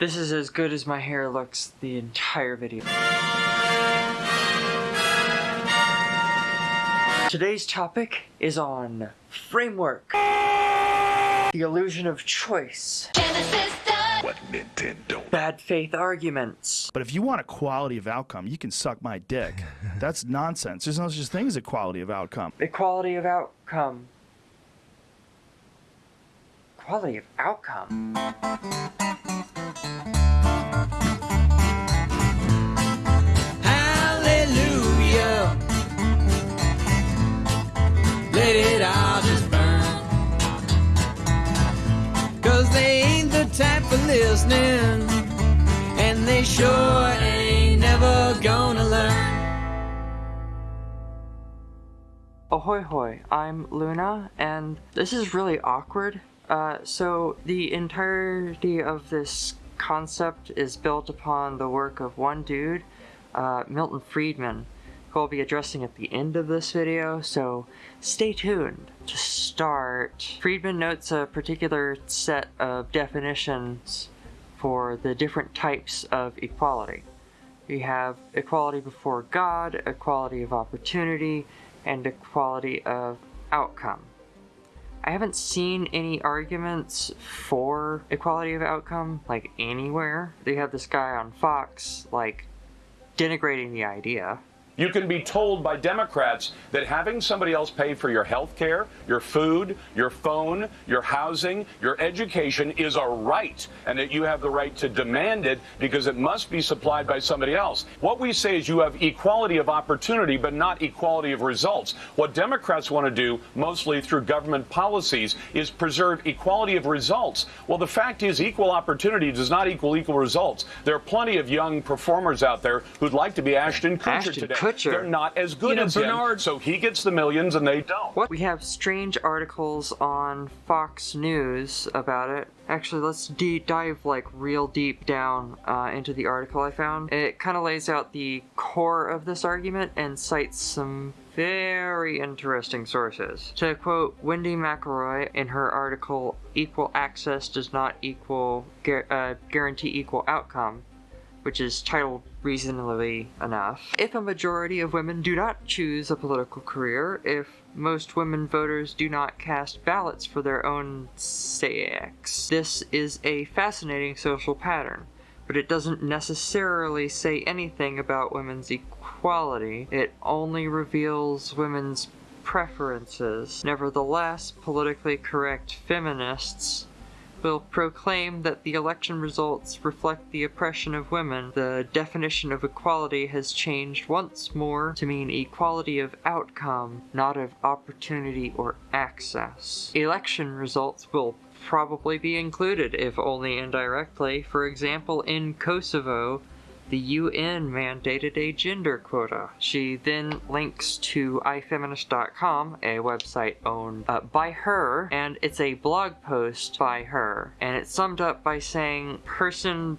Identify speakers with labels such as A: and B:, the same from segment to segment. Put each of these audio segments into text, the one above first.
A: This is as good as my hair looks the entire video. Today's topic is on framework. The illusion of choice.
B: What Nintendo?
A: Bad faith arguments.
C: But if you want a quality of outcome, you can suck my dick. That's nonsense. There's no such thing as a quality of outcome.
A: Equality of outcome. Quality of outcome.
D: Hallelujah. Let it all just burn. Cause they ain't the type for listening. And they sure ain't never gonna learn.
A: Ahoy hoy, I'm Luna, and this is really awkward. Uh, so, the entirety of this concept is built upon the work of one dude, uh, Milton Friedman, who I'll be addressing at the end of this video, so stay tuned. To start, Friedman notes a particular set of definitions for the different types of equality. We have equality before God, equality of opportunity, and equality of outcome. I haven't seen any arguments for equality of outcome, like, anywhere. They have this guy on Fox, like, denigrating the idea.
E: You can be told by Democrats that having somebody else pay for your health care, your food, your phone, your housing, your education is a right, and that you have the right to demand it because it must be supplied by somebody else. What we say is you have equality of opportunity, but not equality of results. What Democrats want to do, mostly through government policies, is preserve equality of results. Well, the fact is, equal opportunity does not equal equal results. There are plenty of young performers out there who'd like to be Ashton Kutcher
A: Ashton
E: today.
A: Kutcher.
E: They're not as good
F: You know,
E: as him,
F: Bernard-
E: so he gets the millions and they don't.
A: What? We have strange articles on Fox News about it. Actually, let's de- dive like real deep down uh, into the article I found. It kind of lays out the core of this argument and cites some very interesting sources. To quote Wendy McElroy in her article, "Equal access does not equal gu- uh, guarantee equal outcome." Which is titled reasonably enough. If a majority of women do not choose a political career, if most women voters do not cast ballots for their own sex, this is a fascinating social pattern. But it doesn't necessarily say anything about women's equality. It only reveals women's preferences. Nevertheless, politically correct feminists will proclaim that the election results reflect the oppression of women, the definition of equality has changed once more to mean equality of outcome, not of opportunity or access. Election results will probably be included, if only indirectly. For example, in Kosovo, the UN mandated a gender quota. She then links to ifeminist.com, a website owned uh, by her, and it's a blog post by her. And it's summed up by saying, person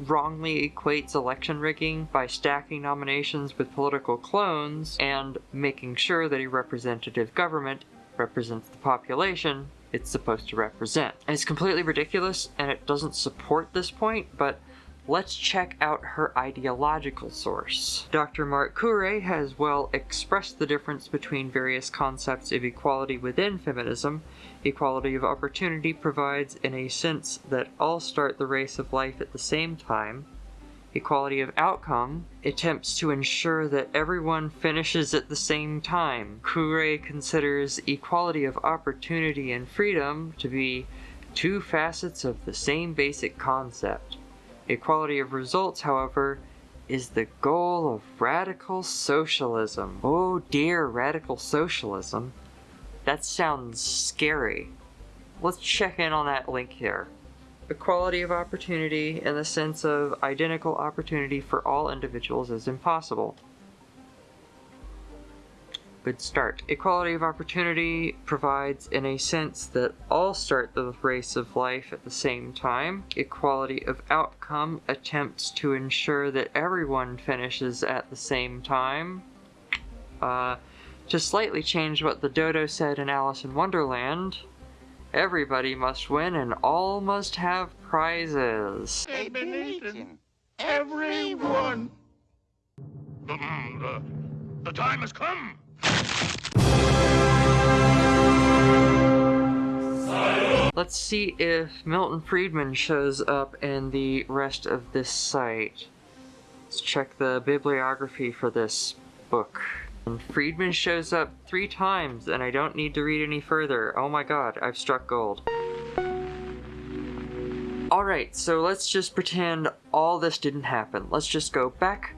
A: wrongly equates election rigging by stacking nominations with political clones and making sure that a representative government represents the population it's supposed to represent. And it's completely ridiculous and it doesn't support this point, but let's check out her ideological source. Dr. Mark Kure has well expressed the difference between various concepts of equality within feminism. Equality of opportunity provides in a sense that all start the race of life at the same time. Equality of outcome attempts to ensure that everyone finishes at the same time. Kure considers equality of opportunity and freedom to be two facets of the same basic concept. Equality of results, however, is the goal of radical socialism. Oh dear, radical socialism. That sounds scary. Let's check in on that link here. Equality of opportunity in the sense of identical opportunity for all individuals is impossible. Good start. Equality of opportunity provides in a sense that all start the race of life at the same time. Equality of outcome attempts to ensure that everyone finishes at the same time. Uh, to slightly change what the dodo said in Alice in Wonderland, everybody must win and all must have prizes.
B: They've been. Everyone. The, the time has come.
A: Let's see if Milton Friedman shows up in the rest of this site. Let's check the bibliography for this book. And Friedman shows up three times, and I don't need to read any further. Oh my god, I've struck gold. Alright, so let's just pretend all this didn't happen. Let's just go back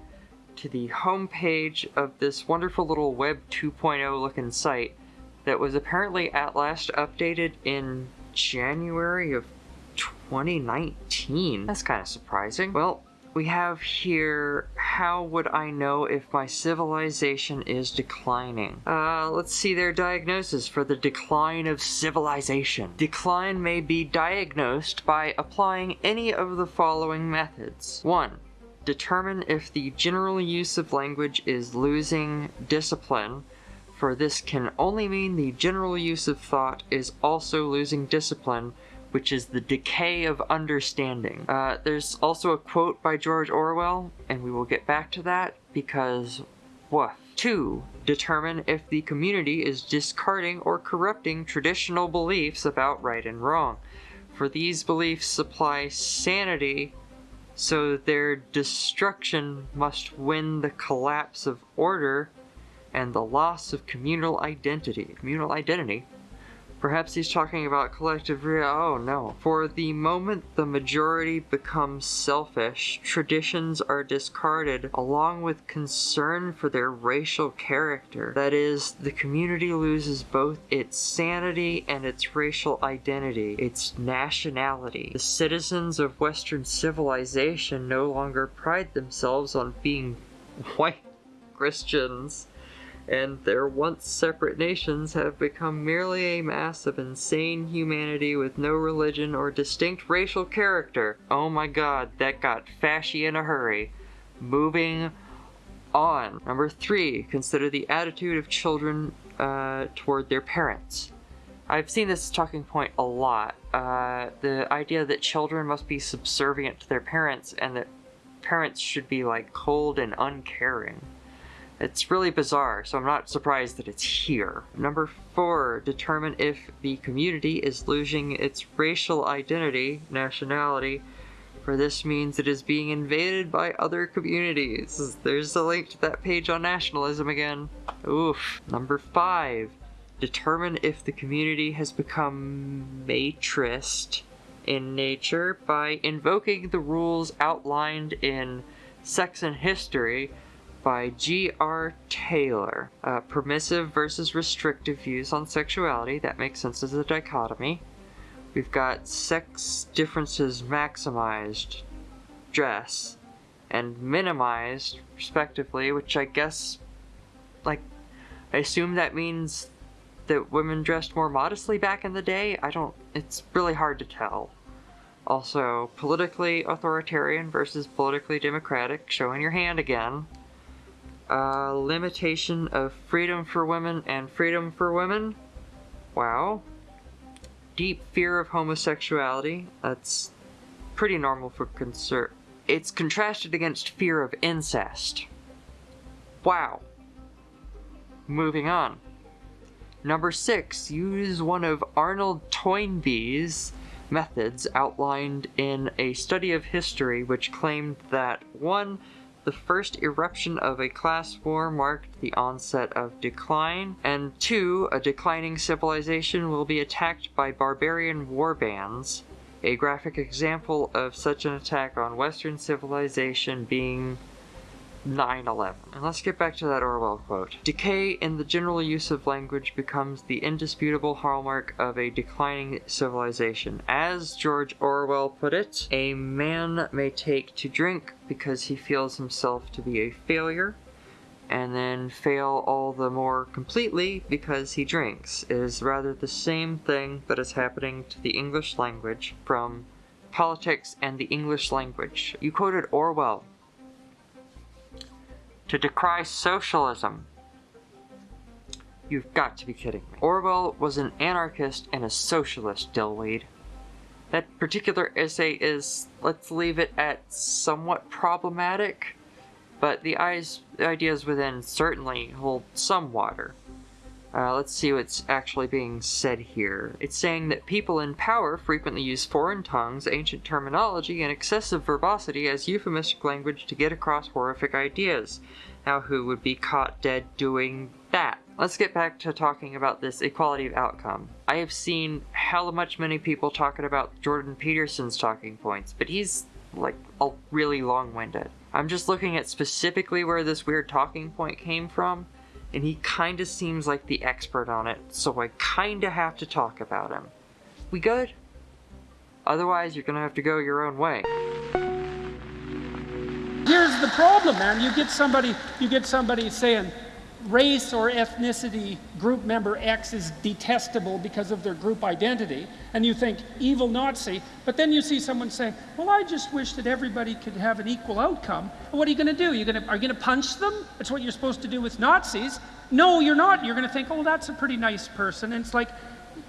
A: to the home page of this wonderful little Web 2.0 looking site that was apparently at last updated in January of 2019. That's kind of surprising. Well, we have here, how would I know if my civilization is declining? Uh, let's see their diagnosis for the decline of civilization. Decline may be diagnosed by applying any of the following methods. 1. Determine if the general use of language is losing discipline, for this can only mean the general use of thought is also losing discipline, which is the decay of understanding. Uh, there's also a quote by George Orwell, and we will get back to that because woof. 2. Determine if the community is discarding or corrupting traditional beliefs about right and wrong. For these beliefs supply sanity, so their destruction must win the collapse of order and the loss of communal identity. Communal identity? Perhaps he's talking about collective real. Oh no. For the moment the majority becomes selfish, traditions are discarded along with concern for their racial character. That is, the community loses both its sanity and its racial identity, its nationality. The citizens of Western civilization no longer pride themselves on being white Christians and their once separate nations have become merely a mass of insane humanity with no religion or distinct racial character. Oh my god, that got fashy in a hurry. Moving on. Number three, consider the attitude of children uh, toward their parents. I've seen this talking point a lot. Uh, the idea that children must be subservient to their parents and that parents should be like cold and uncaring. It's really bizarre, so I'm not surprised that it's here. Number four, determine if the community is losing its racial identity, nationality, for this means it is being invaded by other communities. There's a link to that page on nationalism again. Oof. Number five, determine if the community has become matrist in nature by invoking the rules outlined in Sex and History by G.R. Taylor. Uh, permissive versus restrictive views on sexuality. That makes sense as a dichotomy. We've got sex differences maximized, dress, and minimized, respectively, which I guess, like, I assume that means that women dressed more modestly back in the day? I don't, it's really hard to tell. Also, politically authoritarian versus politically democratic, showing your hand again. Uh, limitation of freedom for women and freedom for women. Wow. Deep fear of homosexuality. That's pretty normal for concern. It's contrasted against fear of incest. Wow. Moving on. Number six, use one of Arnold Toynbee's methods outlined in a study of history which claimed that one, the first eruption of a class war marked the onset of decline, and two, a declining civilization will be attacked by barbarian war bands. A graphic example of such an attack on Western civilization being 9-11. And let's get back to that Orwell quote. Decay in the general use of language becomes the indisputable hallmark of a declining civilization. As George Orwell put it, a man may take to drink because he feels himself to be a failure, and then fail all the more completely because he drinks. It is rather the same thing that is happening to the English language from politics and the English language. You quoted Orwell to decry socialism. You've got to be kidding me. Orwell was an anarchist and a socialist, Dillweed. That particular essay is, let's leave it at somewhat problematic, but the ideas within certainly hold some water. Uh, let's see what's actually being said here. It's saying that people in power frequently use foreign tongues, ancient terminology, and excessive verbosity as euphemistic language to get across horrific ideas. Now, who would be caught dead doing that? Let's get back to talking about this equality of outcome. I have seen hella much many people talking about Jordan Peterson's talking points, but he's like a really long-winded. I'm just looking at specifically where this weird talking point came from, and he kinda seems like the expert on it, so I kinda have to talk about him. We good? Otherwise, you're gonna have to go your own way.
F: Here's the problem, man. You get somebody, you get somebody saying race or ethnicity group member X is detestable because of their group identity, and you think evil Nazi, but then you see someone saying, "Well, I just wish that everybody could have an equal outcome." Well, what are you going to do? You're going to are you going to punch them? That's what you're supposed to do with Nazis. No, you're not. You're going to think, "Oh, that's a pretty nice person," and it's like,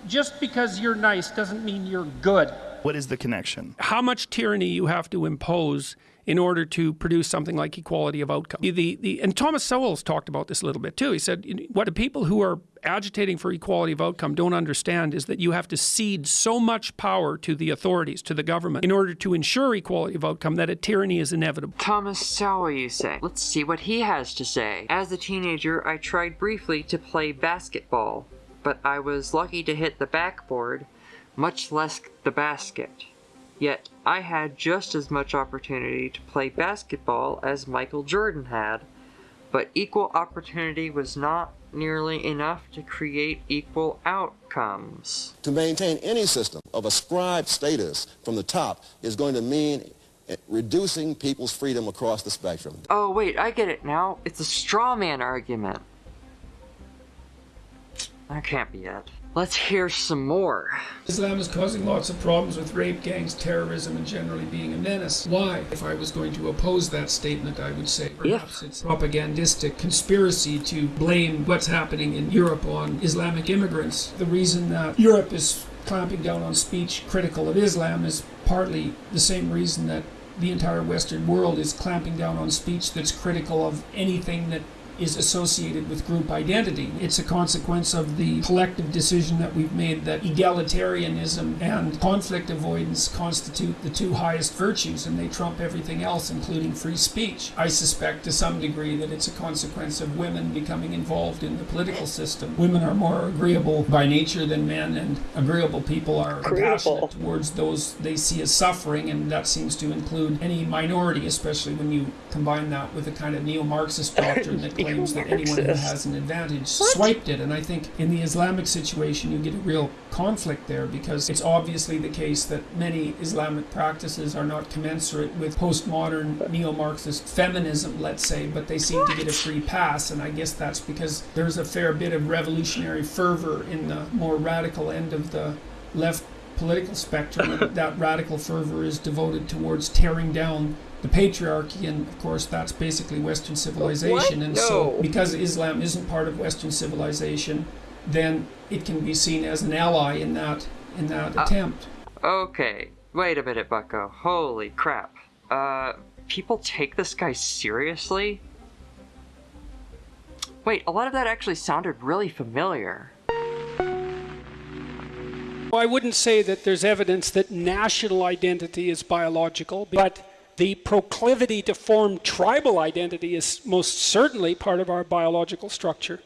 F: just because you're nice doesn't mean you're good
C: What is the connection?
F: how much tyranny you have to impose in order to produce something like equality of outcome. The, the, and Thomas Sowell's talked about this a little bit too. He said, what the people who are agitating for equality of outcome don't understand is that you have to cede so much power to the authorities, to the government, in order to ensure equality of outcome that a tyranny is inevitable.
A: Thomas Sowell, you say? Let's see what he has to say. As a teenager, I tried briefly to play basketball, but I was lucky to hit the backboard, much less the basket. Yet, I had just as much opportunity to play basketball as Michael Jordan had, but equal opportunity was not nearly enough to create equal outcomes.
G: To maintain any system of ascribed status from the top is going to mean reducing people's freedom across the spectrum.
A: Oh, wait, I get it now. It's a straw man argument. That can't be it. Let's hear some more.
F: Islam is causing lots of problems with rape gangs, terrorism, and generally being a menace. Why? If I was going to oppose that statement, I would say perhaps it's propagandistic conspiracy to blame what's happening in Europe on Islamic immigrants. The reason that Europe is clamping down on speech critical of Islam is partly the same reason that the entire Western world is clamping down on speech that's critical of anything that is associated with group identity. It's a consequence of the collective decision that we've made that egalitarianism and conflict avoidance constitute the two highest virtues and they trump everything else, including free speech. I suspect to some degree that it's a consequence of women becoming involved in the political system. Women are more agreeable by nature than men, and agreeable people are compassionate towards those they see as suffering, and that seems to include any minority, especially when you combine that with a kind of neo-Marxist doctrine that claims that anyone who has an advantage swiped it. And I think in the Islamic situation, you get a real conflict there because it's obviously the case that many Islamic practices are not commensurate with postmodern neo-Marxist feminism, let's say, but they seem to get a free pass. And I guess that's because there's a fair bit of revolutionary fervor in the more radical end of the left political spectrum. and that radical fervor is devoted towards tearing down the patriarchy, and of course, that's basically Western civilization. And so, because Islam isn't part of Western civilization, then it can be seen as an ally in that in that attempt.
A: Okay, wait a minute, Bucko. Holy crap. Uh, people take this guy seriously? Wait, a lot of that actually sounded really familiar.
F: Well, I wouldn't say that there's evidence that national identity is biological, but the proclivity to form tribal identity is most certainly part of our biological structure.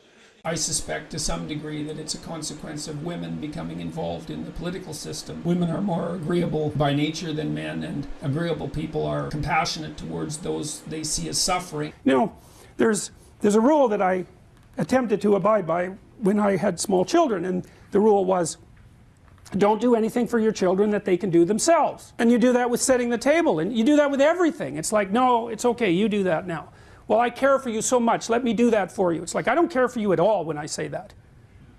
F: I suspect to some degree that it's a consequence of women becoming involved in the political system. Women are more agreeable by nature than men, and agreeable people are compassionate towards those they see as suffering.
H: You know, there's there's a rule that I attempted to abide by when I had small children, and the rule was don't do anything for your children that they can do themselves. And you do that with setting the table, and you do that with everything. It's like, no, it's okay, you do that now. Well, I care for you so much, let me do that for you. It's like, I don't care for you at all when I say that.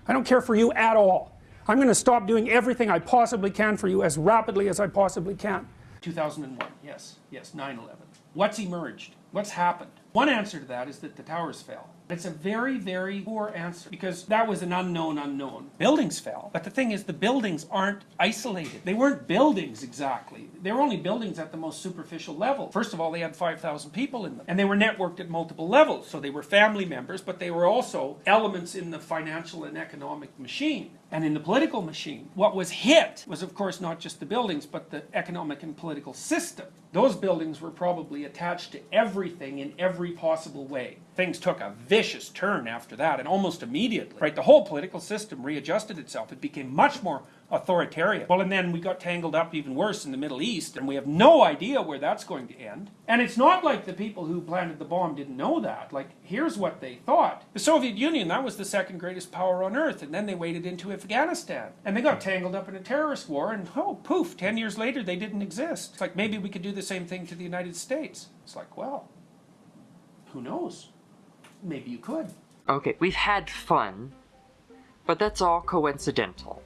H: I don't care for you at all. I'm going to stop doing everything I possibly can for you as rapidly as I possibly can. 2001, yes.
F: Yes, 9 11. What's emerged? What's happened? One answer to that is that the towers fell. It's a very, very poor answer because that was an unknown unknown. Buildings fell, but the thing is, the buildings aren't isolated. They weren't buildings exactly. They were only buildings at the most superficial level. First of all, they had 5,000 people in them, and they were networked at multiple levels. So they were family members, but they were also elements in the financial and economic machine and in the political machine. What was hit was, of course, not just the buildings, but the economic and political system. Those buildings were probably attached to everything in every possible way. Things took a vicious turn after that, and almost immediately, right, the whole political system readjusted itself. It became much more authoritarian. Well, and then we got tangled up even worse in the Middle East, and we have no idea where that's going to end. And it's not like the people who planted the bomb didn't know that. Like, here's what they thought. The Soviet Union, that was the second greatest power on earth, and then they waded into Afghanistan. And they got tangled up in a terrorist war, and oh, poof, 10 years later, they didn't exist. It's like maybe we could do the same thing to the United States. It's like, well, who knows? Maybe you could.
A: Okay, we've had fun, but that's all coincidental.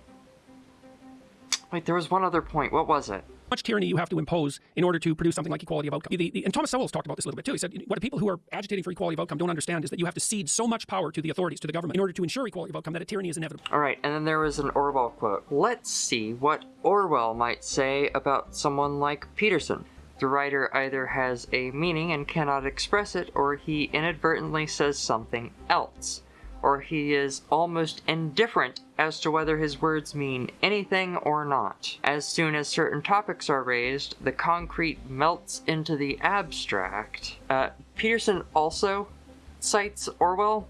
A: Wait, there was one other point. What was it?
I: much tyranny you have to impose in order to produce something like equality of outcome. The, the, and Thomas Sowell's talked about this a little bit too. He said what the people who are agitating for equality of outcome don't understand is that you have to cede so much power to the authorities, to the government, in order to ensure equality of outcome that a tyranny is inevitable.
A: All right, and then there was an Orwell quote. Let's see what Orwell might say about someone like Peterson. The writer either has a meaning and cannot express it, or he inadvertently says something else or he is almost indifferent as to whether his words mean anything or not. As soon as certain topics are raised, the concrete melts into the abstract. Uh, Peterson also cites Orwell,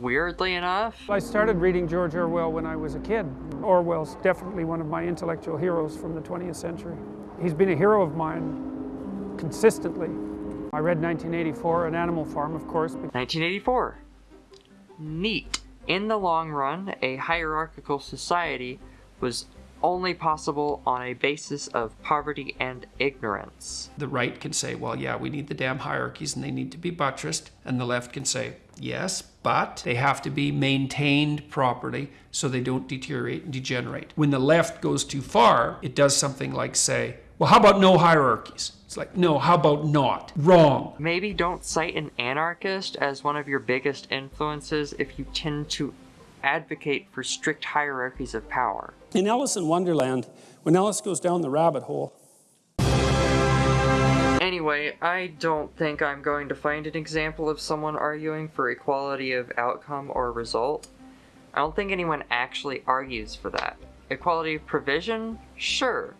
A: weirdly enough.
F: I started reading George Orwell when I was a kid. Orwell's definitely one of my intellectual heroes from the 20th century. He's been a hero of mine consistently. I read 1984, An Animal Farm, of course.
A: 1984 neat. In the long run, a hierarchical society was only possible on a basis of poverty and ignorance.
J: The right can say, well, yeah, we need the damn hierarchies and they need to be buttressed. And the left can say, yes, but they have to be maintained properly so they don't deteriorate and degenerate. When the left goes too far, it does something like say, well, how about no hierarchies? It's like, no, how about not? Wrong.
A: Maybe don't cite an anarchist as one of your biggest influences if you tend to advocate for strict hierarchies of power.
F: In Alice in Wonderland, when Alice goes down the rabbit hole,
A: Anyway, I don't think I'm going to find an example of someone arguing for equality of outcome or result. I don't think anyone actually argues for that. Equality of provision? Sure.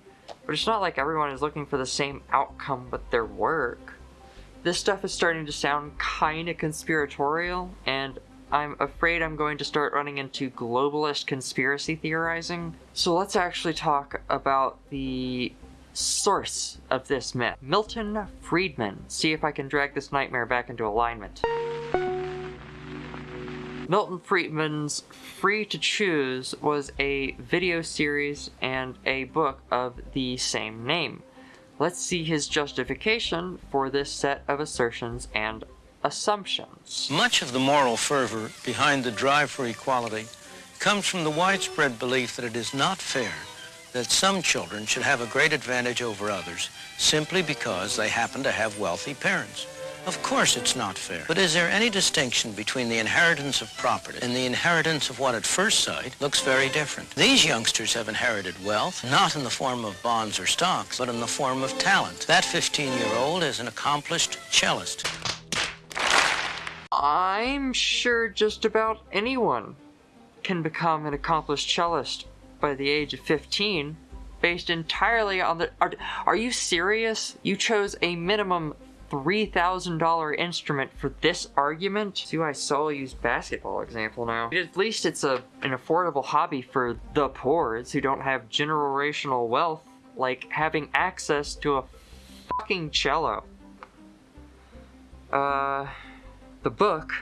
A: But it's not like everyone is looking for the same outcome with their work. This stuff is starting to sound kinda conspiratorial, and I'm afraid I'm going to start running into globalist conspiracy theorizing. So let's actually talk about the source of this myth. Milton Friedman. See if I can drag this nightmare back into alignment. Milton Friedman's Free to Choose was a video series and a book of the same name. Let's see his justification for this set of assertions and assumptions.
K: Much of the moral fervor behind the drive for equality comes from the widespread belief that it is not fair that some children should have a great advantage over others simply because they happen to have wealthy parents. Of course it's not fair. But is there any distinction between the inheritance of property and the inheritance of what at first sight looks very different? These youngsters have inherited wealth, not in the form of bonds or stocks, but in the form of talent. That 15-year-old is an accomplished cellist.
A: I'm sure just about anyone can become an accomplished cellist by the age of 15 based entirely on the are, are you serious you chose a minimum $3,000 instrument for this argument? See why I solo use basketball example now. At least it's a an affordable hobby for the poor who don't have generational wealth, like having access to a fucking cello. Uh, the book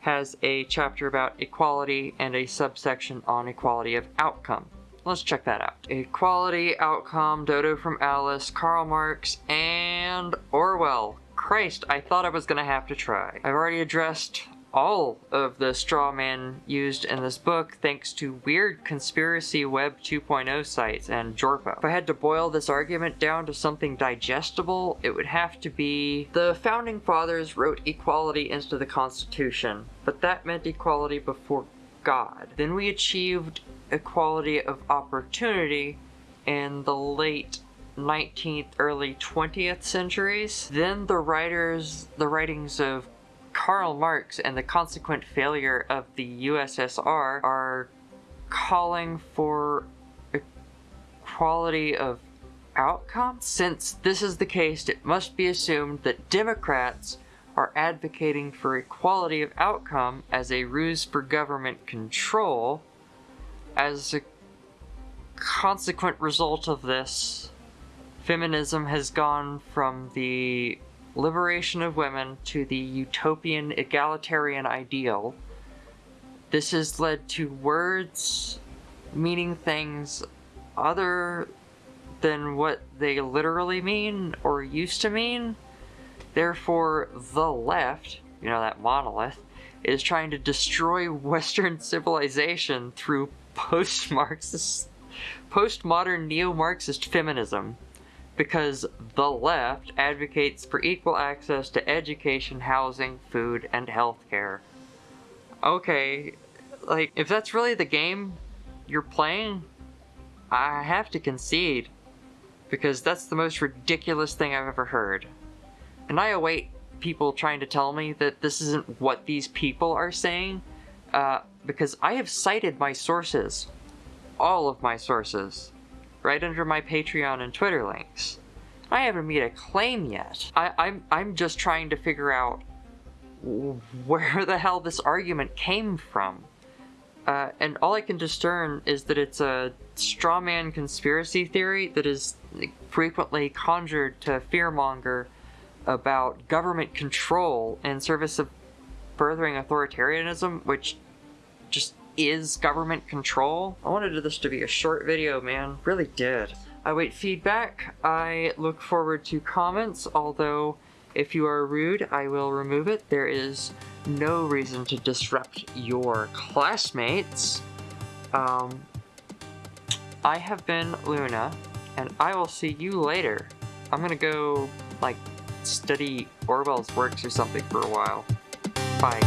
A: has a chapter about equality and a subsection on equality of outcome. Let's check that out. Equality, Outcome, Dodo from Alice, Karl Marx, and Orwell. Christ, I thought I was gonna have to try. I've already addressed all of the straw man used in this book thanks to weird conspiracy web 2.0 sites and Jorpo. If I had to boil this argument down to something digestible, it would have to be the founding fathers wrote equality into the Constitution, but that meant equality before God. Then we achieved equality of opportunity in the late 19th, early 20th centuries. Then the writers, the writings of Karl Marx and the consequent failure of the USSR are calling for equality of outcome. Since this is the case, it must be assumed that Democrats are advocating for equality of outcome as a ruse for government control. As a consequent result of this, feminism has gone from the liberation of women to the utopian egalitarian ideal. This has led to words meaning things other than what they literally mean or used to mean. Therefore, the left, you know, that monolith, is trying to destroy Western civilization through post-Marxist, postmodern neo-Marxist feminism because the left advocates for equal access to education, housing, food, and healthcare. Okay, like, if that's really the game you're playing, I have to concede, because that's the most ridiculous thing I've ever heard. And I await people trying to tell me that this isn't what these people are saying, uh, because I have cited my sources. All of my sources right under my Patreon and Twitter links. I haven't made a claim yet. I, I'm, I'm just trying to figure out where the hell this argument came from. Uh, and all I can discern is that it's a straw man conspiracy theory that is frequently conjured to fearmonger about government control in service of furthering authoritarianism, which just is government control. I wanted this to be a short video, man. Really did. I wait feedback. I look forward to comments, although if you are rude, I will remove it. There is no reason to disrupt your classmates. Um, I have been Luna, and I will see you later. I'm gonna go, like, study Orwell's works or something for a while. Bye.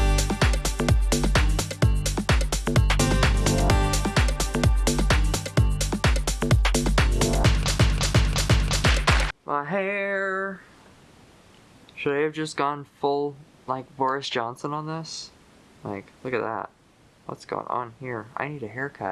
A: My hair. Should I have just gone full, like, Boris Johnson on this? Like, look at that. What's going on here? I need a haircut.